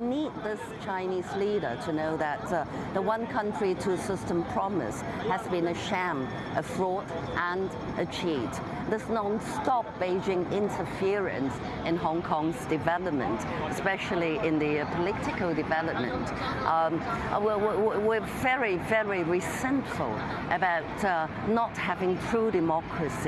need this Chinese leader to know that uh, the one country, two system promise has been a sham, a fraud, and a cheat. This non-stop Beijing interference in Hong Kong's development, especially in the uh, political development, um, uh, we're, we're, very, very resentful about uh, not having true democracy.